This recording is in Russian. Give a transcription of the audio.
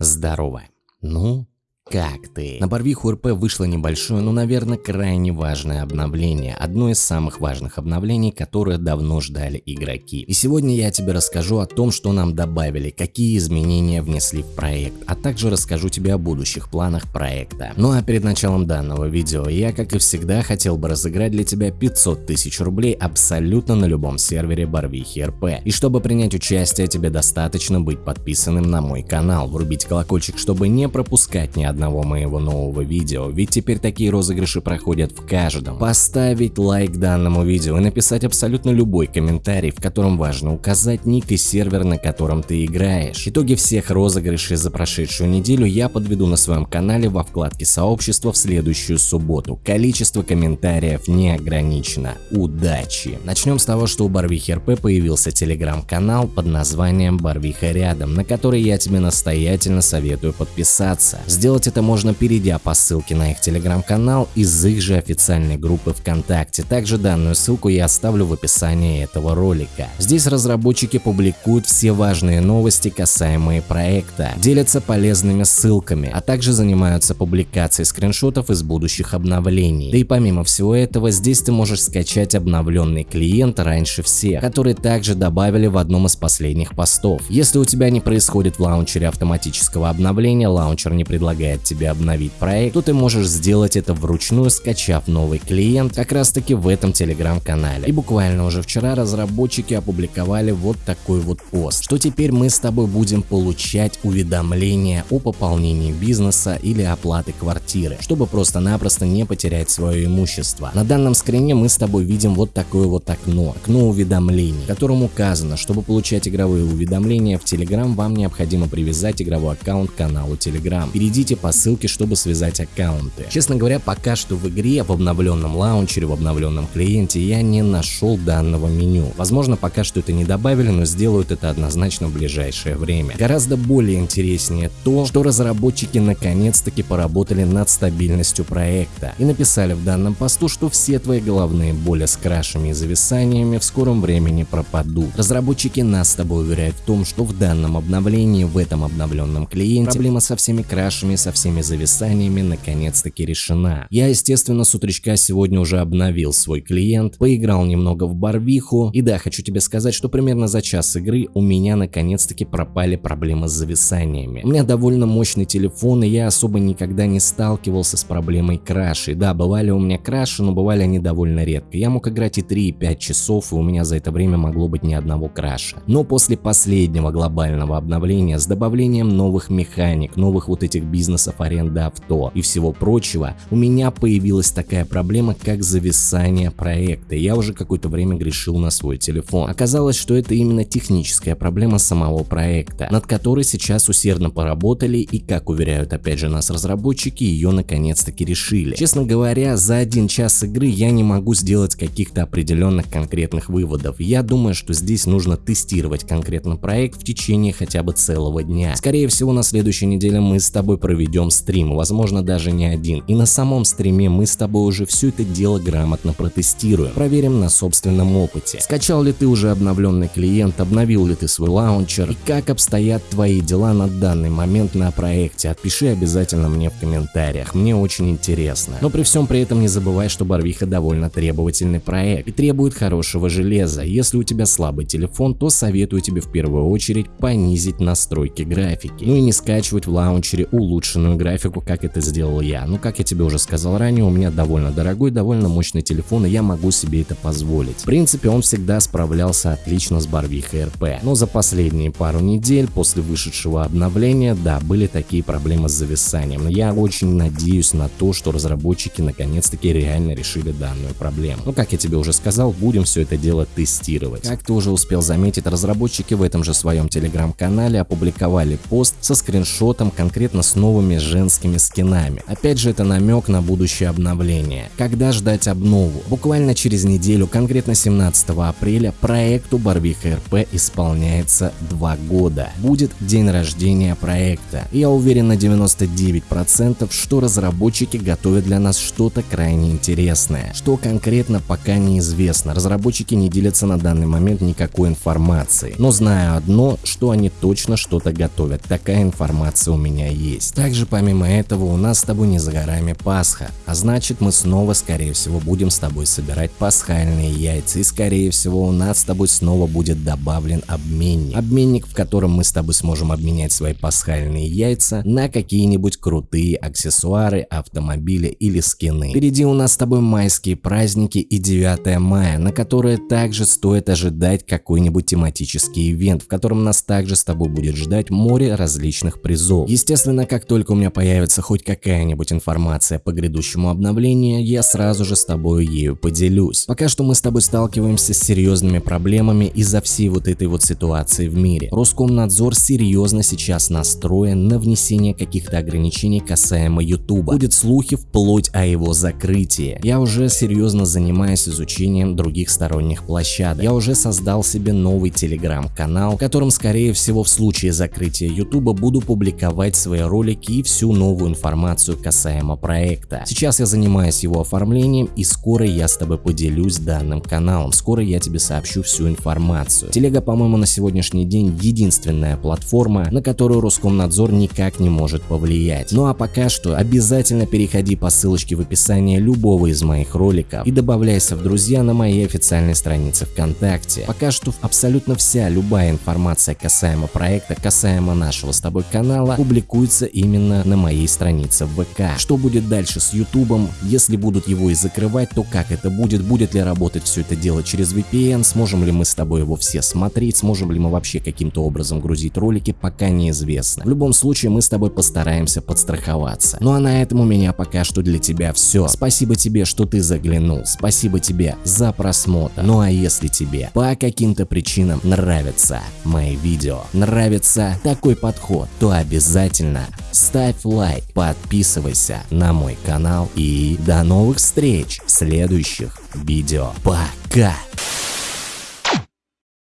здорово. Ну, как ты? На Барвиху РП вышло небольшое, но, наверное, крайне важное обновление. Одно из самых важных обновлений, которое давно ждали игроки. И сегодня я тебе расскажу о том, что нам добавили, какие изменения внесли в проект, а также расскажу тебе о будущих планах проекта. Ну а перед началом данного видео я, как и всегда, хотел бы разыграть для тебя 500 тысяч рублей абсолютно на любом сервере Барвихи РП. И чтобы принять участие, тебе достаточно быть подписанным на мой канал, врубить колокольчик, чтобы не пропускать ни одного одного моего нового видео, ведь теперь такие розыгрыши проходят в каждом. Поставить лайк данному видео и написать абсолютно любой комментарий, в котором важно указать ник и сервер, на котором ты играешь. Итоги всех розыгрышей за прошедшую неделю я подведу на своем канале во вкладке сообщества в следующую субботу. Количество комментариев не ограничено. Удачи! Начнем с того, что у Барвихи РП появился телеграм-канал под названием Барвиха рядом, на который я тебе настоятельно советую подписаться. Сделать это можно перейдя по ссылке на их телеграм-канал из их же официальной группы ВКонтакте. Также данную ссылку я оставлю в описании этого ролика. Здесь разработчики публикуют все важные новости, касаемые проекта, делятся полезными ссылками, а также занимаются публикацией скриншотов из будущих обновлений. Да и помимо всего этого, здесь ты можешь скачать обновленный клиент раньше всех, который также добавили в одном из последних постов. Если у тебя не происходит в лаунчере автоматического обновления, лаунчер не предлагает позволяет тебе обновить проект, то ты можешь сделать это вручную, скачав новый клиент как раз таки в этом телеграм-канале. И буквально уже вчера разработчики опубликовали вот такой вот пост, что теперь мы с тобой будем получать уведомления о пополнении бизнеса или оплаты квартиры, чтобы просто-напросто не потерять свое имущество. На данном скрине мы с тобой видим вот такое вот окно, окно уведомлений, в котором указано, чтобы получать игровые уведомления в Telegram, вам необходимо привязать игровой аккаунт к каналу Telegram. Перейдите по ссылке, чтобы связать аккаунты. Честно говоря, пока что в игре, в обновленном лаунчере, в обновленном клиенте я не нашел данного меню. Возможно, пока что это не добавили, но сделают это однозначно в ближайшее время. Гораздо более интереснее то, что разработчики наконец-таки поработали над стабильностью проекта и написали в данном посту, что все твои головные боли с крашами и зависаниями в скором времени пропадут. Разработчики нас с тобой уверяют в том, что в данном обновлении, в этом обновленном клиенте, проблема со всеми крашами и со всеми зависаниями наконец-таки решена. Я, естественно, с утречка сегодня уже обновил свой клиент, поиграл немного в Барвиху, и да, хочу тебе сказать, что примерно за час игры у меня наконец-таки пропали проблемы с зависаниями. У меня довольно мощный телефон, и я особо никогда не сталкивался с проблемой крашей. Да, бывали у меня краши, но бывали они довольно редко. Я мог играть и 3, и 5 часов, и у меня за это время могло быть ни одного краша. Но после последнего глобального обновления с добавлением новых механик, новых вот этих бизнес бизнесов аренды авто и всего прочего, у меня появилась такая проблема, как зависание проекта. Я уже какое-то время грешил на свой телефон. Оказалось, что это именно техническая проблема самого проекта, над которой сейчас усердно поработали и, как уверяют опять же нас разработчики, ее наконец-таки решили. Честно говоря, за один час игры я не могу сделать каких-то определенных конкретных выводов. Я думаю, что здесь нужно тестировать конкретно проект в течение хотя бы целого дня. Скорее всего, на следующей неделе мы с тобой проведем проведем стрим, возможно даже не один. И на самом стриме мы с тобой уже все это дело грамотно протестируем, проверим на собственном опыте. Скачал ли ты уже обновленный клиент, обновил ли ты свой лаунчер и как обстоят твои дела на данный момент на проекте, отпиши обязательно мне в комментариях, мне очень интересно. Но при всем при этом не забывай, что Барвиха довольно требовательный проект и требует хорошего железа. Если у тебя слабый телефон, то советую тебе в первую очередь понизить настройки графики, ну и не скачивать в лаунчере улучшенные улучшенную графику, как это сделал я. Ну, как я тебе уже сказал ранее, у меня довольно дорогой, довольно мощный телефон, и я могу себе это позволить. В принципе, он всегда справлялся отлично с Барвихой РП. Но за последние пару недель после вышедшего обновления, да, были такие проблемы с зависанием. Но я очень надеюсь на то, что разработчики наконец-таки реально решили данную проблему. Ну, как я тебе уже сказал, будем все это дело тестировать. Как ты уже успел заметить, разработчики в этом же своем телеграм-канале опубликовали пост со скриншотом конкретно с новыми новыми женскими скинами. Опять же это намек на будущее обновление. Когда ждать обнову? Буквально через неделю, конкретно 17 апреля, проекту Барвиха РП исполняется 2 года. Будет день рождения проекта. Я уверен на 99%, что разработчики готовят для нас что-то крайне интересное. Что конкретно пока неизвестно. Разработчики не делятся на данный момент никакой информацией. Но знаю одно, что они точно что-то готовят. Такая информация у меня есть. Также помимо этого у нас с тобой не за горами Пасха. А значит мы снова скорее всего будем с тобой собирать пасхальные яйца. И скорее всего у нас с тобой снова будет добавлен обменник. Обменник, в котором мы с тобой сможем обменять свои пасхальные яйца на какие-нибудь крутые аксессуары, автомобили или скины. Впереди у нас с тобой майские праздники и 9 мая, на которые также стоит ожидать какой-нибудь тематический ивент, в котором нас также с тобой будет ждать море различных призов. Естественно, как только у меня появится хоть какая-нибудь информация по грядущему обновлению, я сразу же с тобой ею поделюсь. Пока что мы с тобой сталкиваемся с серьезными проблемами из-за всей вот этой вот ситуации в мире. Роскомнадзор серьезно сейчас настроен на внесение каких-то ограничений касаемо YouTube. Будет слухи вплоть о его закрытии. Я уже серьезно занимаюсь изучением других сторонних площадок. Я уже создал себе новый телеграм-канал, в котором скорее всего в случае закрытия YouTube буду публиковать свои ролики и всю новую информацию касаемо проекта. Сейчас я занимаюсь его оформлением и скоро я с тобой поделюсь данным каналом. Скоро я тебе сообщу всю информацию. Телега, по-моему, на сегодняшний день единственная платформа, на которую Роскомнадзор никак не может повлиять. Ну а пока что обязательно переходи по ссылочке в описании любого из моих роликов и добавляйся в друзья на моей официальной странице ВКонтакте. Пока что абсолютно вся любая информация касаемо проекта, касаемо нашего с тобой канала публикуется именно на моей странице в ВК. Что будет дальше с Ютубом, если будут его и закрывать, то как это будет, будет ли работать все это дело через VPN, сможем ли мы с тобой его все смотреть, сможем ли мы вообще каким-то образом грузить ролики, пока неизвестно. В любом случае мы с тобой постараемся подстраховаться. Ну а на этом у меня пока что для тебя все. Спасибо тебе, что ты заглянул, спасибо тебе за просмотр. Ну а если тебе по каким-то причинам нравятся мои видео, нравится такой подход, то обязательно ставь лайк, подписывайся на мой канал и до новых встреч в следующих видео. Пока!